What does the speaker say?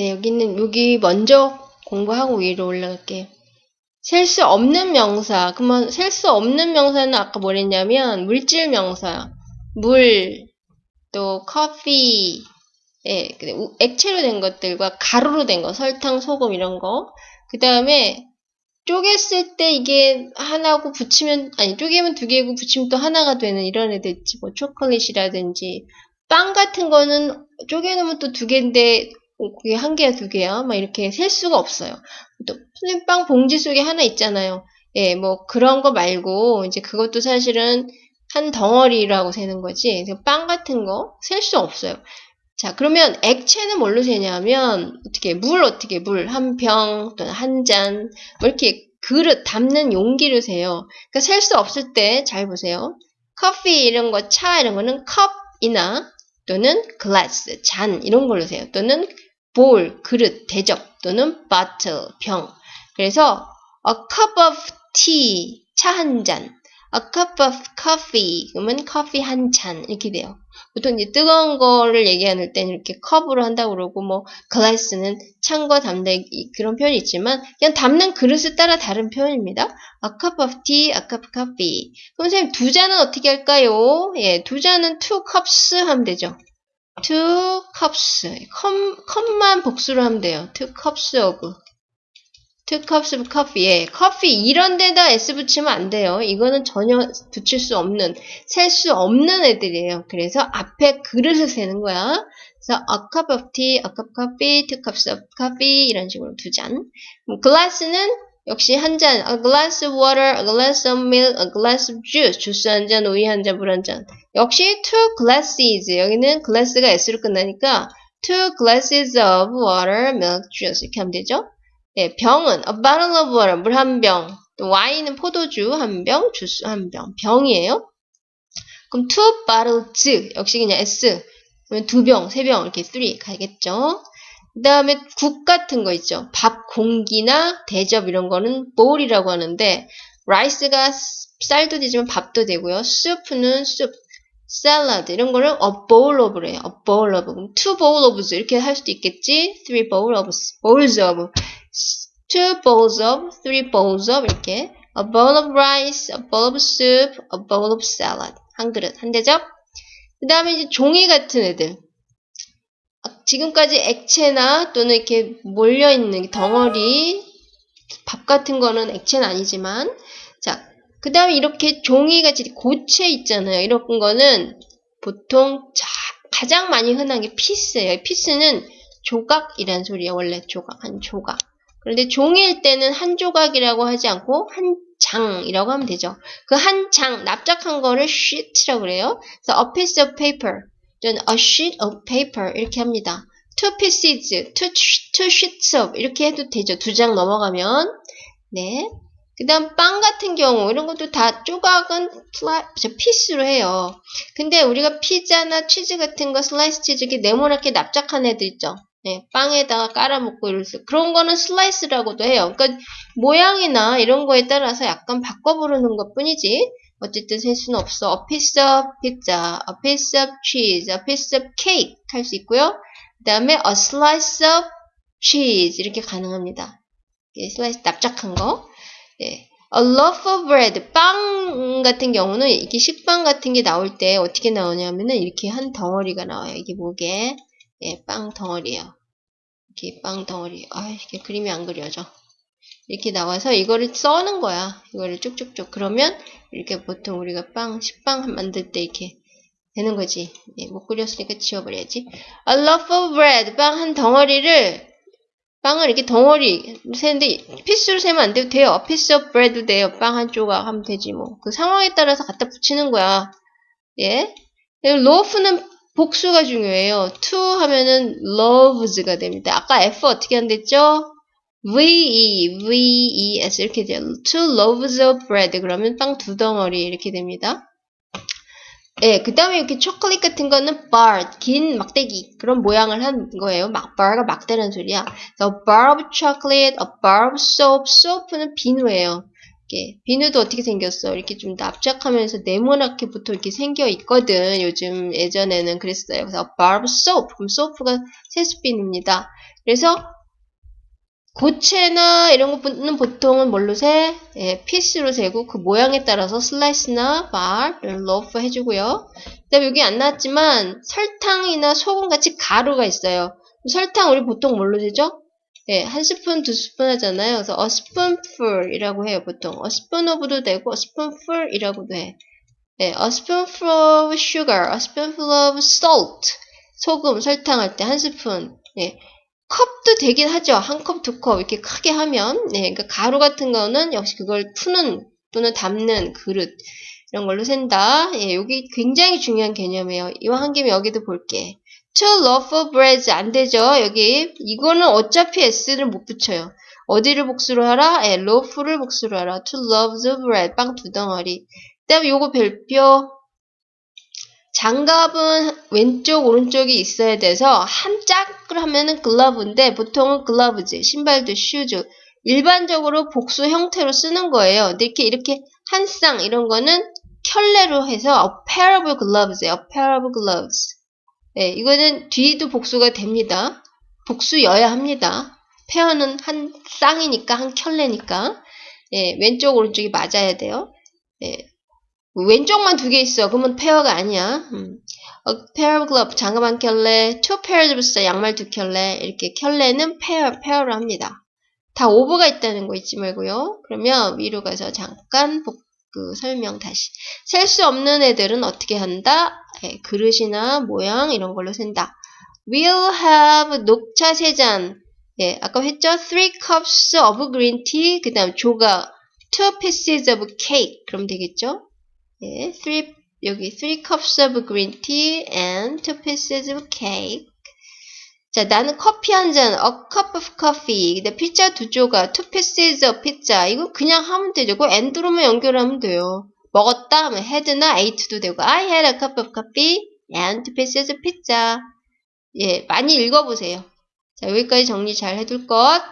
네, 여기는, 여기 먼저 공부하고 위로 올라갈게요. 셀 수 없는 명사. 그러면 셀 수 없는 명사는 아까 뭐랬냐면, 물질 명사. 물, 또 커피, 예, 액체로 된 것들과 가루로 된 거, 설탕, 소금 이런 거. 그 다음에 쪼갰을 때 이게 하나고 붙이면 아니 쪼개면 두 개고 붙이면 또 하나가 되는 이런 애들 있지. 뭐 초콜릿이라든지 빵 같은 거는 쪼개놓으면 또 두 개인데 어, 그게 한 개야 두 개야 막 이렇게 셀 수가 없어요. 또 선생님 빵 봉지 속에 하나 있잖아요. 예, 뭐 그런 거 말고 이제 그것도 사실은 한 덩어리라고 세는 거지. 빵 같은 거 셀 수 없어요. 자, 그러면 액체는 뭘로 세냐면 어떻게 물 어떻게 물 한 병 또는 한 잔 뭐 이렇게 그릇 담는 용기를 세요. 그러니까 셀 수 없을 때 잘 보세요. 커피 이런 거, 차 이런 거는 컵이나 또는 글라스, 잔 이런 걸로 세요. 또는 볼, 그릇, 대접 또는 bottle, 병. 그래서 a cup of tea, 차 한 잔. a cup of coffee, 그러면 커피 한 잔 이렇게 돼요. 보통 이제 뜨거운 거를 얘기할 때는 이렇게 컵으로 한다고 그러고 뭐 글라스는 찬거 담는 이- 그런 표현이 있지만 그냥 담는 그릇에 따라 다른 표현입니다. A cup of tea, a cup of coffee. 그럼 선생님 두 잔은 어떻게 할까요? 예, 두 잔은 two cups 하면 되죠. Two cups. 컵, 컵만 복수로 하면 돼요. two cups of. two cups of coffee. 예, 커피 이런 데다 s 붙이면 안 돼요. 이거는 전혀 붙일 수 없는, 셀 수 없는 애들이에요. 그래서 앞에 그릇을 세는 거야. 그래서 a cup of tea, a cup of coffee, two cups of coffee 이런 식으로 두 잔. glass는 역시 한 잔, a glass of water, a glass of milk, a glass of juice. 주스 한 잔, 우유 한 잔, 물 한 잔. 역시 two glasses. 여기는 glass가 s로 끝나니까 two glasses of water, milk, juice 이렇게 하면 되죠. 네, 병은 a bottle of water, 물 한 병. 또 와인은 포도주 한 병, 주스 한 병. 병이에요. 그럼 two bottles 역시 그냥 s. 그러면 두 병, 세 병 이렇게 three 가겠죠. 그 다음에 국 같은 거 있죠. 밥 공기나 대접 이런 거는 bowl이라고 하는데 라이스가 쌀도 되지만 밥도 되고요. soup,는 soup, 샐러드 이런 거를 a bowl of래요. a bowl of. two bowl ofs 이렇게 할 수도 있겠지. three bowl of, bowls of, two bowls of, three bowls of 이렇게 a bowl of rice, a bowl of soup, a bowl of salad 한 그릇, 한 대접. 그 다음에 이제 종이 같은 애들. 아, 지금까지 액체나 또는 이렇게 몰려있는 덩어리, 밥 같은 거는 액체는 아니지만, 자, 그 다음에 이렇게 종이같이 고체 있잖아요. 이런 거는 보통 자, 가장 많이 흔한 게 피스예요. 피스는 조각이란 소리예요. 원래 조각, 한 조각. 그런데 종이일 때는 한 조각이라고 하지 않고 한 장이라고 하면 되죠. 그 한 장, 납작한 거를 sheet라고 그래요. 그래서 a piece of paper, 또는 a sheet of paper 이렇게 합니다. two pieces, two, two sheets of 이렇게 해도 되죠. 두 장 넘어가면. 네. 그 다음 빵 같은 경우 이런 것도 다 조각은 piece로 해요. 근데 우리가 피자나 치즈 같은 거 슬라이스 치즈 이렇게 네모나게 납작한 애들 있죠. 네, 빵에다가 깔아먹고 이럴 수 그런 거는 slice라고도 해요. 그러니까 모양이나 이런 거에 따라서 약간 바꿔 부르는 것 뿐이지 어쨌든 셀 수는 없어. A piece of pizza, a piece of cheese, a piece of cake 할 수 있고요. 그 다음에 a slice of cheese 이렇게 가능합니다. 예, 슬라이스 납작한 거. 예. A loaf of bread, 빵 같은 경우는 이렇게 식빵 같은 게 나올 때 어떻게 나오냐면은 이렇게 한 덩어리가 나와요. 이게 뭐게? 예, 빵 덩어리예요. 이렇게 빵 덩어리. 아, 이게 그림이 안 그려져. 이렇게 나와서 이거를 써는 거야. 이거를 쭉쭉쭉. 그러면 이렇게 보통 우리가 빵, 식빵 만들 때 이렇게 되는 거지. 예, 못 그렸으니까 지워버려야지. A loaf of bread, 빵 한 덩어리를 빵을 이렇게 덩어리 세는데 피스로 세면 안 돼도 돼요. Piece of bread도 돼요. 빵 한 조각 하면 되지 뭐. 그 상황에 따라서 갖다 붙이는 거야. 예. loaf는 복수가 중요해요. to 하면은 loves가 됩니다. 아까 F 어떻게 한댔죠? V-E, V-E-S 이렇게 돼요. Two loaves of bread 그러면 빵 두 덩어리 이렇게 됩니다. 예, 그 다음에 이렇게 초콜릿 같은 거는 bar, 긴 막대기 그런 모양을 한 거예요. 막 bar가 막대라는 소리야. A bar of chocolate, a bar of soap. soap는 비누예요. 이렇게 비누도 어떻게 생겼어? 이렇게 좀 납작하면서 네모나게 붙어 이렇게 생겨 있거든. 요즘 예전에는 그랬어요. 그래서 a bar of soap. 그럼 soap가 세수비누입니다. 그래서 고체나 이런 거는 보통은 뭘로 세? 예, 피스로 세고 그 모양에 따라서 슬라이스나 bar를 loaf 해주고요. 그다음에 여기 안 나왔지만 설탕이나 소금 같이 가루가 있어요. 설탕 우리 보통 뭘로 세죠? 예, 한 스푼, 두 스푼 하잖아요. 그래서 a spoonful이라고 해요, 보통. a spoon of도 되고 a spoonful이라고도 해. 예, a spoonful of sugar, a spoonful of salt. 소금, 설탕 할 때 한 스푼. 예. 컵도 되긴 하죠. 한 컵, 두 컵 이렇게 크게 하면 네, 그러니까 가루 같은 거는 역시 그걸 푸는 또는 담는 그릇 이런 걸로 센다. 예, 여기 굉장히 중요한 개념이에요. 이와 한 김에 여기도 볼게. To loaf of bread 안 되죠. 여기 이거는 어차피 s를 못 붙여요. 어디를 복수로 하라? 예, loaf를 복수로 하라. To loaves of bread 빵 두 덩어리. 그다음에 요거 별표 장갑은 왼쪽 오른쪽이 있어야 돼서 한 짝을 하면은 glove인데 보통은 gloves, 신발도 shoes 일반적으로 복수 형태로 쓰는 거예요. 이렇게 이렇게 한 쌍 이런 거는 켤레로 해서 a pair of gloves예요. a pair of gloves. 네, 이거는 뒤도 복수가 됩니다. 복수여야 합니다. pair는 한 쌍이니까 한 켤레니까 예, 왼쪽 오른쪽이 맞아야 돼요. 예, 왼쪽만 두 개 있어. 그러면 pair가 아니야. 음. A pair of gloves, 장갑 한 켤레, two pairs of shoes, 양말 두 켤레. 이렇게 켤레는 페어, 페어로 합니다. 다 of가 있다는 거 잊지 말고요. 그러면 위로 가서 잠깐 복, 그 설명 다시. 셀 수 없는 애들은 어떻게 한다? 예, 그릇이나 모양 이런 걸로 센다. We'll have 녹차 세 잔. 예, 아까 했죠? Three cups of green tea. 그 다음 조각. Two pieces of cake. 그럼 되겠죠? 예, three, 여기 three cups of green tea and two pieces of cake. 자, 나는 커피 한 잔, a cup of coffee. 근데 피자 두 조각, two pieces of pizza. 이거 그냥 하면 되죠. 그 and로만 연결하면 돼요. 먹었다 하면 had나 ate도 되고, I had a cup of coffee and two pieces of pizza. 예, 많이 읽어보세요. 자, 여기까지 정리 잘 해둘 것.